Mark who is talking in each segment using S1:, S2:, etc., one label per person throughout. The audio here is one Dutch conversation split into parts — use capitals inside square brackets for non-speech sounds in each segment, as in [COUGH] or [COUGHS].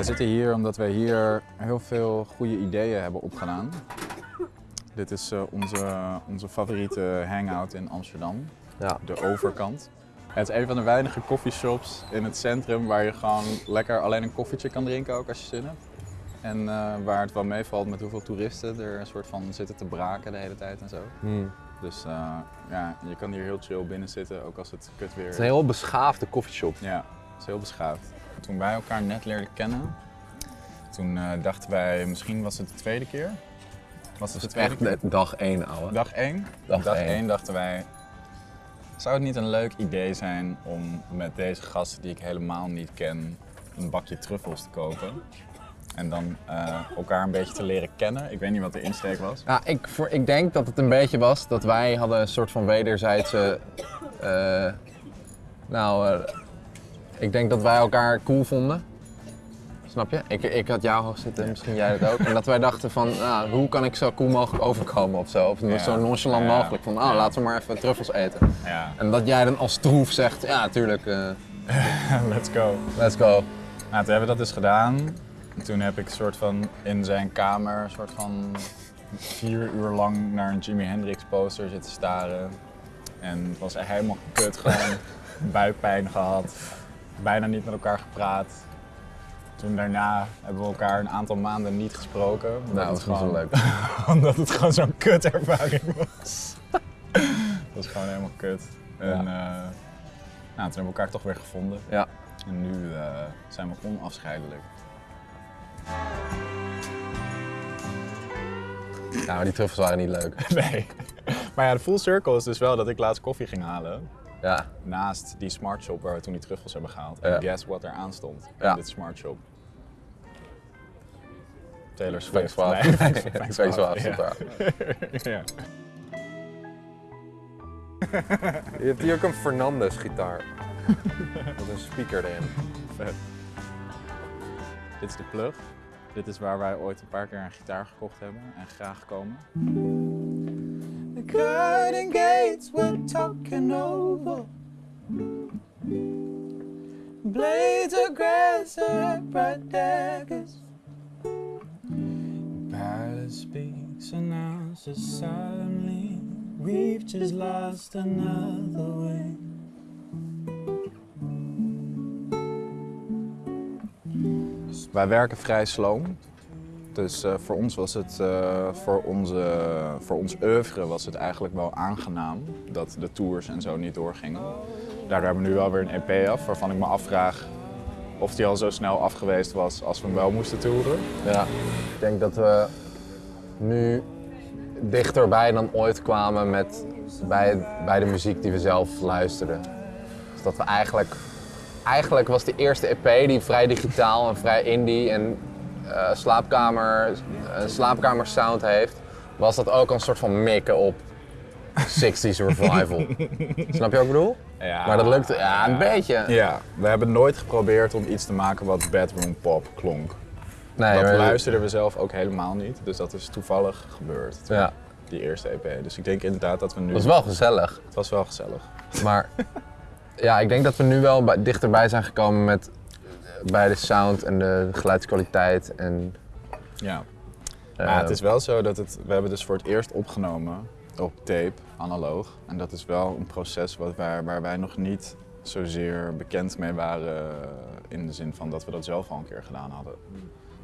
S1: Wij zitten hier omdat wij hier heel veel goede ideeën hebben opgedaan. Dit is eh, onze, onze favoriete hangout in Amsterdam,
S2: Ja.
S1: de overkant. Het is een van de weinige coffeeshops in het centrum waar je gewoon lekker alleen een koffietje kan drinken ook als je zin hebt. En eh, waar het wel meevalt met hoeveel toeristen er een soort van zitten te braken de hele tijd en zo.
S2: Hmm.
S1: Dus eh, ja, je kan hier heel chill binnen zitten, ook als het kut weer
S2: Het
S1: is.
S2: is een heel beschaafde koffieshop.
S1: Ja, het is heel beschaafd. Toen wij elkaar net leerden kennen, toen eh, dachten wij, misschien was het de tweede keer. Was het
S2: Echt
S1: keer?
S2: dag één, ouwe.
S1: Dag 1?
S2: Dag één.
S1: één dachten wij, zou het niet een leuk idee zijn om met deze gasten die ik helemaal niet ken, een bakje truffels te kopen? En dan eh, elkaar een beetje te leren kennen. Ik weet niet wat de insteek was.
S2: Ja, ik, voor, ik denk dat het een beetje was dat wij hadden een soort van wederzijdse... eh, nou, ik denk dat wij elkaar cool vonden. Snap je? Ik, ik had jou hoog zitten, misschien jij dat ook. En dat wij dachten van, nou, hoe kan ik zo cool mogelijk overkomen of zo? Of
S1: Ja.
S2: zo nonchalant
S1: Ja.
S2: mogelijk. Van, oh,
S1: Ja.
S2: laten we maar even truffels eten.
S1: Ja,
S2: En dat jij dan als troef zegt, ja, tuurlijk, eh, [LAUGHS]
S1: let's go.
S2: let's go.
S1: Nou, toen hebben we dat dus gedaan. En toen heb ik een soort van in zijn kamer, een soort van vier uur lang naar een Jimi Hendrix poster zitten staren. En het was echt helemaal kut, gewoon [LAUGHS] buikpijn gehad, bijna niet met elkaar gepraat. Toen daarna hebben we elkaar een aantal maanden niet gesproken. omdat
S2: Nou, dat zo
S1: gewoon-
S2: leuk. [LAUGHS]
S1: omdat het gewoon zo'n kut ervaring was. [LAUGHS] dat was gewoon helemaal kut. En eh, nou, toen hebben we elkaar toch weer gevonden.
S2: Ja.
S1: En nu eh, zijn we onafscheidelijk.
S2: Nou, maar die truffels waren niet leuk. [LAUGHS]
S1: Nee. Maar ja, de full circle is dus wel dat ik laatst koffie ging halen.
S2: Ja,
S1: Naast die smart shop waar we toen die truffels hebben gehaald.
S2: Ja.
S1: En guess what er aan stond
S2: Ja.
S1: in dit smart shop. Taylor Swift.
S2: Frank [LAUGHS] stond
S1: ja.
S2: daar. [LAUGHS]
S1: ja.
S2: Je hebt hier ook een Fernandes gitaar. Met een speaker erin.
S1: Vet. Dit is de plug. Dit is waar wij ooit een paar keer een gitaar gekocht hebben en graag komen. The garden gates we're talking over. Blades of grass are bright daggers. Palace speaks announces solemnly. We've just lost another way. Wij werken vrij slow. Dus eh, voor ons was het, eh, voor, onze, voor ons oeuvre was het eigenlijk wel aangenaam dat de tours en zo niet doorgingen. Daardoor hebben we nu wel weer een EP af, waarvan ik me afvraag of die al zo snel af geweest was als we hem wel moesten toeren.
S2: Ja, ik denk dat we nu dichterbij dan ooit kwamen met, bij, bij de muziek die we zelf luisterden. Dus dat we eigenlijk, eigenlijk was de eerste EP die vrij digitaal en vrij indie en slaapkamer, eh, slaapkamer sound heeft, was dat ook een soort van mikken op 60s revival. [LAUGHS] Snap je wat ik bedoel?
S1: Ja,
S2: Maar dat lukte, ja, een beetje.
S1: Ja, we hebben nooit geprobeerd om iets te maken wat bedroom pop klonk.
S2: Nee,
S1: dat
S2: maar-
S1: luisterden we zelf ook helemaal niet, dus dat is toevallig gebeurd.
S2: Ja,
S1: Die eerste EP. Dus ik denk inderdaad dat we nu.
S2: dat was wel gezellig.
S1: Het was wel gezellig.
S2: Maar ja, ik denk dat we nu wel bij- dichterbij zijn gekomen met bij de sound en de geluidskwaliteit. En,
S1: Ja.
S2: eh,
S1: Maar het is wel zo dat het. We hebben dus voor het eerst opgenomen op tape, analoog. En dat is wel een proces wat wij, waar wij nog niet zozeer bekend mee waren. In de zin van dat we dat zelf al een keer gedaan hadden.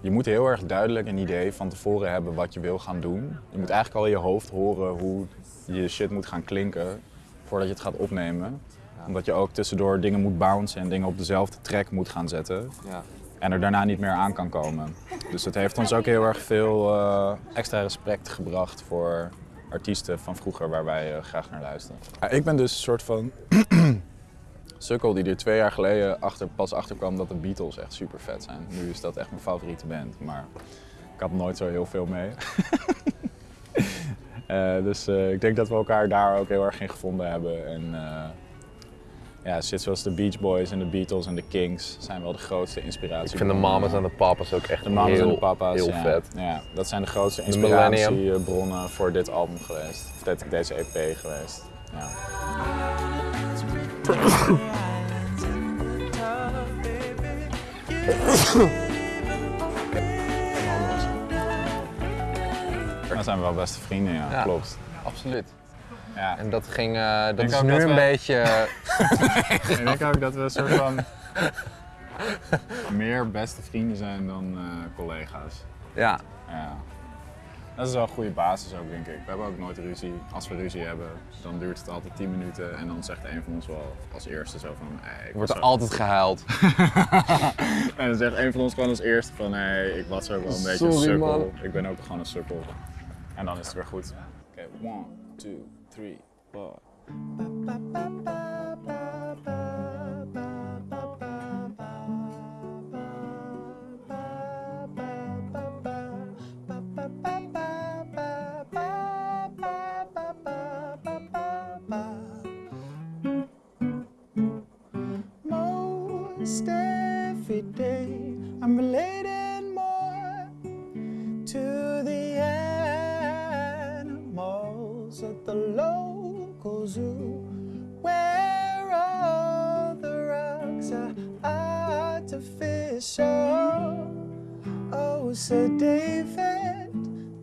S1: Je moet heel erg duidelijk een idee van tevoren hebben wat je wil gaan doen. Je moet eigenlijk al in je hoofd horen hoe je shit moet gaan klinken voordat je het gaat opnemen. Omdat je ook tussendoor dingen moet bouncen en dingen op dezelfde track moet gaan zetten.
S2: ja.
S1: En er daarna niet meer aan kan komen. Dus dat heeft ons ook heel erg veel eh, extra respect gebracht voor artiesten van vroeger waar wij eh, graag naar luisteren. Ja, ik ben dus een soort van [CLEARS THROAT] sukkel die er twee jaar geleden achter, pas achter kwam dat de Beatles echt super vet zijn. Nu is dat echt mijn favoriete band, maar ik had nooit zo heel veel mee. [LAUGHS] Eh, dus eh, ik denk dat we elkaar daar ook heel erg in gevonden hebben. En, eh, ja, shit zoals de Beach Boys en de Beatles en de Kings zijn wel de grootste inspiratie.
S2: Ik vind de mamas en de papa's ook echt
S1: de mamas
S2: heel,
S1: papa's, ja.
S2: vet.
S1: Ja, dat zijn de grootste inspiratiebronnen voor dit album geweest. Of deze EP geweest. Ja. [COUGHS] Dan zijn we wel beste vrienden, ja. klopt.
S2: Absoluut.
S1: Ja.
S2: En dat ging, eh, dat is nu
S1: dat
S2: een
S1: we-
S2: beetje... [LAUGHS]
S1: Ik denk ook dat we een soort van [LAUGHS] meer beste vrienden zijn dan eh, collega's.
S2: ja,
S1: Ja. Dat is wel een goede basis ook, denk ik. We hebben ook nooit ruzie. Als we ruzie hebben, dan duurt het altijd 10 minuten en dan zegt een van ons wel als eerste zo van... Hey, ik
S2: wordt er
S1: zo-
S2: altijd gehuild. [LAUGHS]
S1: En dan zegt een van ons gewoon als eerste van... Hey, ik was ook wel een beetje een sukkel.
S2: man.
S1: Ik ben ook gewoon een sukkel. En dan is het weer goed. Oké, one, two, three, four.
S3: Most Sir David,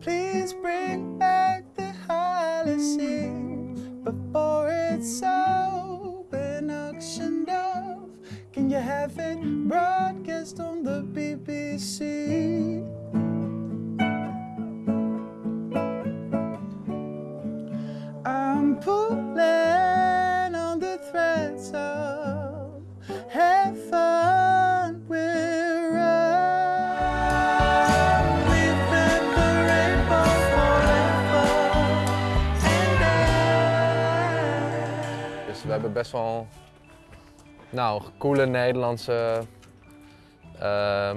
S3: please bring back the Holocene before it's all been auctioned off. Can you have it broadcast on the BBC? I'm pulling on the threads of
S2: best wel nou, coole Nederlandse, eh,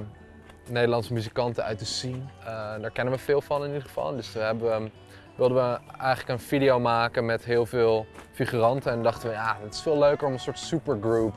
S2: Nederlandse muzikanten uit de scene. Eh, daar kennen we veel van in ieder geval. Dus we hebben, wilden we eigenlijk een video maken met heel veel figuranten. En dachten we, ja, het is veel leuker om een soort supergroup,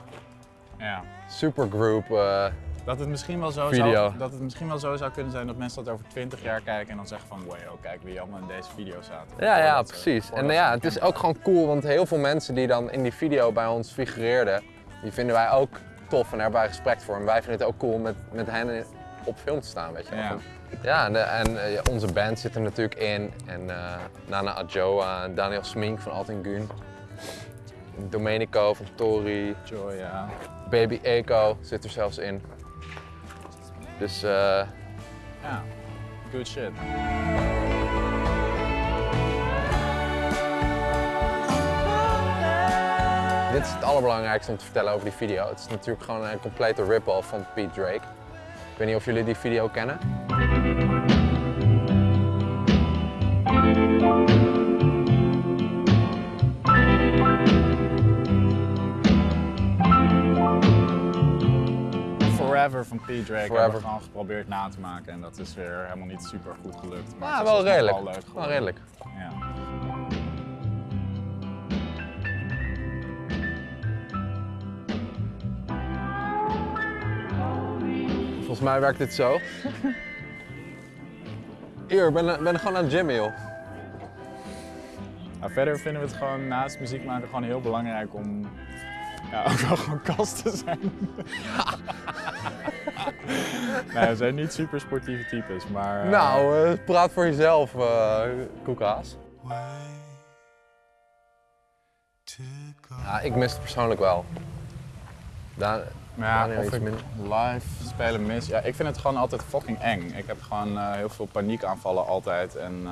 S1: Ja.
S2: supergroup eh,
S1: Dat het, misschien wel zo
S2: Video.
S1: zou, dat het misschien wel zo zou kunnen zijn dat mensen dat over 20 jaar kijken en dan zeggen van wow, kijk wie allemaal in deze video zaten.
S2: Ja, ja,
S1: ze-
S2: precies. En ja, het is ook gewoon cool, want heel veel mensen die dan in die video bij ons figureerden, die vinden wij ook tof en daar hebben wij respect voor. En wij vinden het ook cool om met, met hen op film te staan, weet je wel.
S1: Ja.
S2: Ja, en, de- en eh, onze band zit er natuurlijk in. En eh, Nana Adjoa, Daniel Smink van Altin Gun. Domenico van Tori,
S1: Joy, ja.
S2: Baby Eco zit er zelfs in. Dus eh,
S1: Ja, good shit.
S2: Dit is het allerbelangrijkste om te vertellen over die video. Het is natuurlijk gewoon een complete rip-off van Pete Drake. Ik weet niet of jullie die video kennen.
S1: Forever van Pete Drake hebben we gewoon geprobeerd na te maken en dat is weer helemaal niet super goed gelukt. Maar
S2: Ja,
S1: is
S2: wel redelijk.
S1: Wel leuk
S2: Wel redelijk.
S1: Ja.
S2: Volgens mij werkt dit zo. Hier, ik ben, ben gewoon aan het gymmen, joh.
S1: Nou, verder vinden we het gewoon naast muziek maken gewoon heel belangrijk om ja, ook wel gewoon kast te zijn. [LAUGHS] nee, we zijn niet super sportieve types, maar... eh,
S2: Nou, eh, praat voor jezelf, eh koekhaas. Ja, ik mis het persoonlijk wel. Daar,
S1: Maar ja, of ik live spelen mis. Ja, ik vind het gewoon altijd fucking eng. Ik heb gewoon heel veel paniekaanvallen altijd. En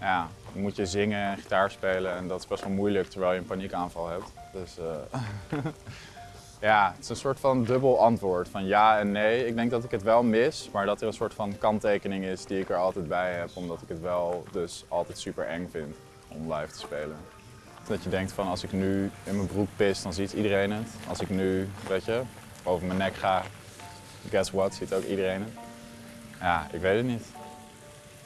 S1: ja, dan moet je zingen en gitaar spelen en dat is best wel moeilijk terwijl je een paniekaanval hebt. Dus [LAUGHS] ja, het is een soort van dubbel antwoord van ja en nee. Ik denk dat ik het wel mis, maar dat er een soort van kanttekening is die ik er altijd bij heb. Omdat ik het wel dus altijd super eng vind om live te spelen. Dat je denkt van als ik nu in mijn broek pis, dan ziet iedereen het. Als ik nu, weet je, over mijn nek ga, guess what, ziet ook iedereen het. Ja, ik weet het niet.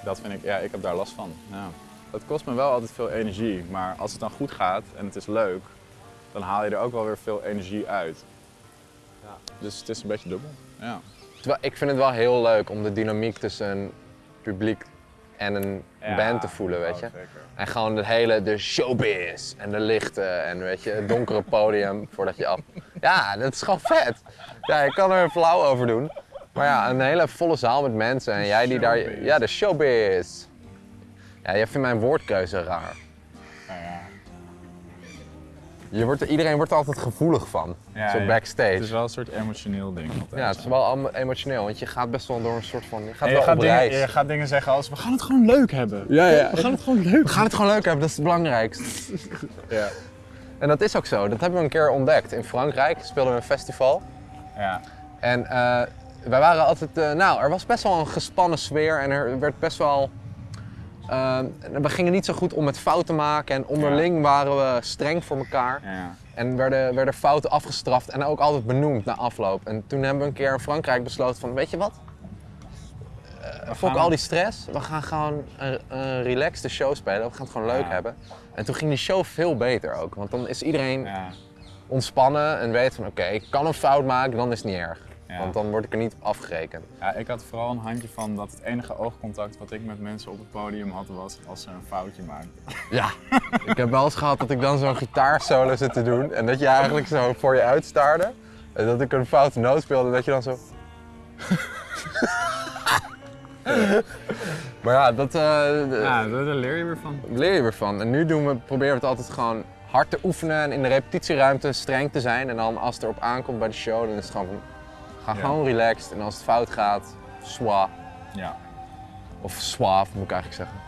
S1: Dat vind ik, ja, ik heb daar last van. Ja. Het kost me wel altijd veel energie, maar als het dan goed gaat en het is leuk, dan haal je er ook wel weer veel energie uit.
S2: Ja.
S1: Dus het is een beetje dubbel. Ja.
S2: Terwijl ik vind het wel heel leuk om de dynamiek tussen een publiek en een
S1: Ja,
S2: band te voelen, weet
S1: oh,
S2: je.
S1: zeker.
S2: En gewoon het hele, de showbiz en de lichten en weet je, het donkere podium [LAUGHS] voordat je af... Ja, dat is gewoon vet. Ja, ik kan er flauw over doen. Maar ja, een hele volle zaal met mensen en jij die daar... Ja, de showbiz. Ja, jij vindt mijn woordkeuze raar. Je wordt, er- iedereen wordt er altijd gevoelig van,
S1: Ja,
S2: zo
S1: ja.
S2: backstage.
S1: Het is wel een soort emotioneel ding. altijd.
S2: Ja, het is wel allemaal emotioneel, want je gaat best wel door een soort van... Je gaat
S1: je
S2: wel
S1: gaat,
S2: op
S1: dingen,
S2: reis.
S1: je gaat dingen zeggen als we gaan het gewoon leuk hebben.
S2: Ja, ja.
S1: We gaan het gewoon leuk
S2: We gaan het gewoon leuk hebben, dat is het belangrijkste. [LAUGHS]
S1: Ja.
S2: En dat is ook zo, dat hebben we een keer ontdekt. In Frankrijk speelden we een festival.
S1: Ja.
S2: En eh, wij waren altijd, eh, nou, er was best wel een gespannen sfeer en er werd best wel. Eh, we gingen niet zo goed om met fouten maken en onderling waren we streng voor elkaar.
S1: Ja.
S2: En werden, werden fouten afgestraft en ook altijd benoemd na afloop. En toen hebben we een keer in Frankrijk besloten van, weet je wat? Uh, Fok al die stress, we gaan gewoon een, een relaxed show spelen, we gaan het gewoon leuk
S1: Ja.
S2: hebben. En toen ging die show veel beter ook, want dan is iedereen ontspannen en weet van oké, ik kan een fout maken, dan is het niet erg.
S1: Ja.
S2: Want dan word ik er niet op afgerekend.
S1: ja, ik had vooral een handje van dat het enige oogcontact wat ik met mensen op het podium had was als ze een foutje maakten.
S2: Ja, [LAUGHS] ik heb wel eens gehad dat ik dan zo'n gitaarsolo zit te doen en dat je eigenlijk zo voor je uitstaarde. En dat ik een foute noot speelde en dat je dan zo... [LAUGHS] maar ja, dat eh,
S1: Ja, daar leer je weer van.
S2: leer je weer van. En nu doen we, proberen we het altijd gewoon hard te oefenen en in de repetitieruimte streng te zijn. En dan als het erop aankomt bij de show, dan is het gewoon ga
S1: Ja.
S2: gewoon relaxed. En als het fout gaat, swa.
S1: Ja.
S2: Of suave moet ik eigenlijk zeggen.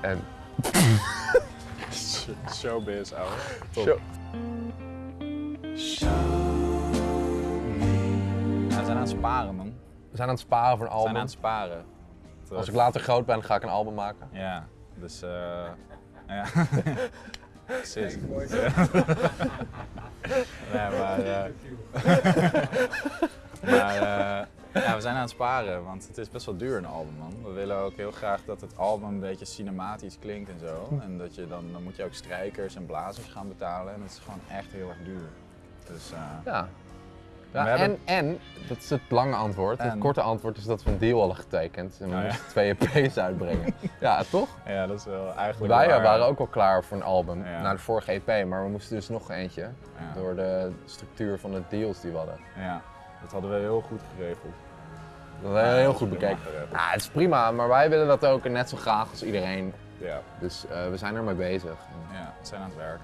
S2: En [LAUGHS]
S1: Showbiz, ouwe. Top.
S2: Show-
S1: Ja, we zijn aan het sparen, man.
S2: we zijn aan het sparen voor een
S1: We zijn
S2: album.
S1: aan het sparen.
S2: Als ik later groot ben, ga ik een album maken.
S1: Ja, dus eh ja. [LAUGHS] Precies. [LAUGHS] Ja, maar eh, maar eh, ja, we zijn aan het sparen, want het is best wel duur een album, man. We willen ook heel graag dat het album een beetje cinematisch klinkt en zo. En dat je dan, dan moet je ook strijkers en blazers gaan betalen en het is gewoon echt heel erg duur. Dus eh,
S2: Ja.
S1: Hebben-
S2: en, en, dat is het lange antwoord. Het korte antwoord is dat we een deal hadden getekend. En we
S1: Oh, ja.
S2: moesten twee EP's uitbrengen. [LAUGHS] ja, toch?
S1: ja, dat is wel eigenlijk
S2: Wij
S1: waar.
S2: waren ook al klaar voor een album,
S1: Ja.
S2: na de vorige EP, maar we moesten dus nog eentje. Door de structuur van de deals die we hadden.
S1: Ja, dat hadden we heel goed geregeld.
S2: Dat hebben we heel goed bekeken. Ja, het is prima, maar wij willen dat ook net zo graag als iedereen.
S1: Ja,
S2: Dus eh, we zijn ermee bezig.
S1: Ja, we zijn aan het werk.